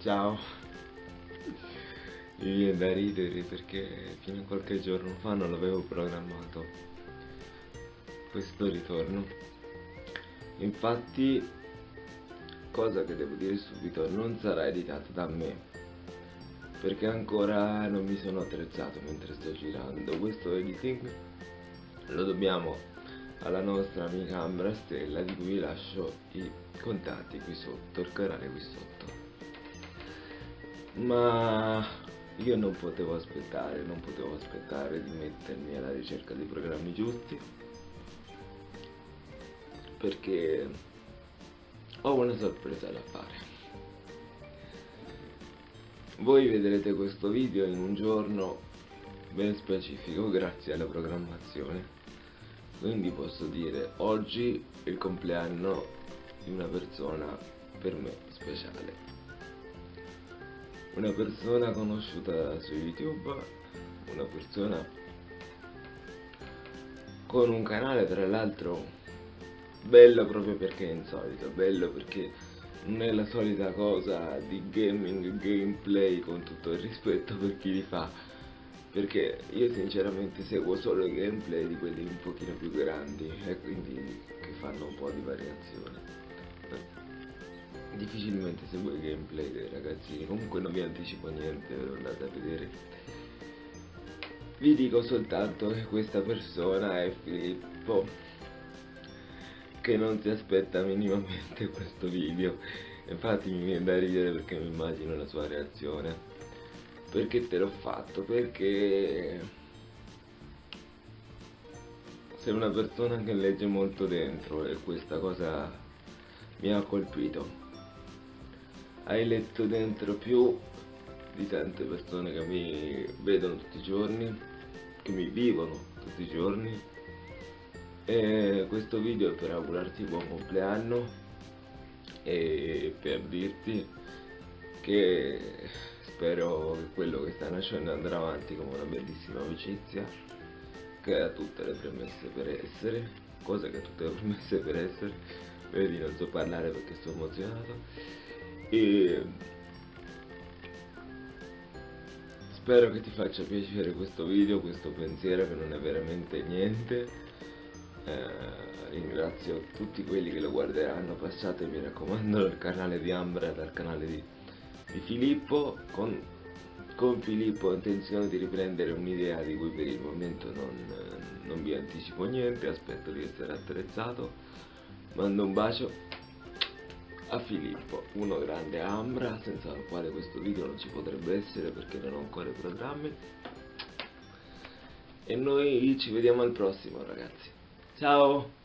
Ciao. Mi viene da ridere perché fino a qualche giorno fa non l'avevo programmato questo ritorno. Infatti, cosa che devo dire subito, non sarà editato da me perché ancora non mi sono attrezzato mentre sto girando questo editing lo dobbiamo alla nostra amica Ambra Stella di cui vi lascio i contatti qui sotto, il canale qui sotto ma io non potevo aspettare, non potevo aspettare di mettermi alla ricerca dei programmi giusti perché ho una sorpresa da fare. Voi vedrete questo video in un giorno ben specifico grazie alla programmazione. Quindi posso dire oggi è il compleanno di una persona per me speciale una persona conosciuta su youtube una persona con un canale tra l'altro bello proprio perché è insolito bello perché non è la solita cosa di gaming, gameplay con tutto il rispetto per chi li fa. Perché io sinceramente seguo solo i gameplay di quelli un pochino più grandi e quindi che fanno un po' di variazione difficilmente seguo i gameplay dei ragazzini comunque non vi anticipo niente ve lo andate a vedere. Vi dico soltanto che questa persona è Filippo che non si aspetta minimamente questo video. Infatti mi viene da ridere perché mi immagino la sua reazione. Perché te l'ho fatto? perché sei una persona che legge molto dentro e questa cosa mi ha colpito hai letto dentro più di tante persone che mi vedono tutti i giorni che mi vivono tutti i giorni. E questo video è per augurarti buon compleanno e per dirti che spero che quello che sta nascendo andrà avanti come una bellissima amicizia che ha tutte le premesse per essere cosa che ha tutte le premesse per essere. Vedi non so parlare perché sto emozionato e spero che ti faccia piacere questo video questo pensiero che non è veramente niente. Eh, ringrazio tutti quelli che lo guarderanno passate mi raccomando dal canale di Ambra dal canale di, di Filippo. Con, con, Filippo ho intenzione di riprendere un'idea di cui per il momento non, non vi anticipo niente aspetto di essere attrezzato. Mando un bacio a Filippo, uno grande Ambra, senza il quale questo video non ci potrebbe essere perché non ho ancora i programmi. E noi ci vediamo al prossimo ragazzi. Ciao!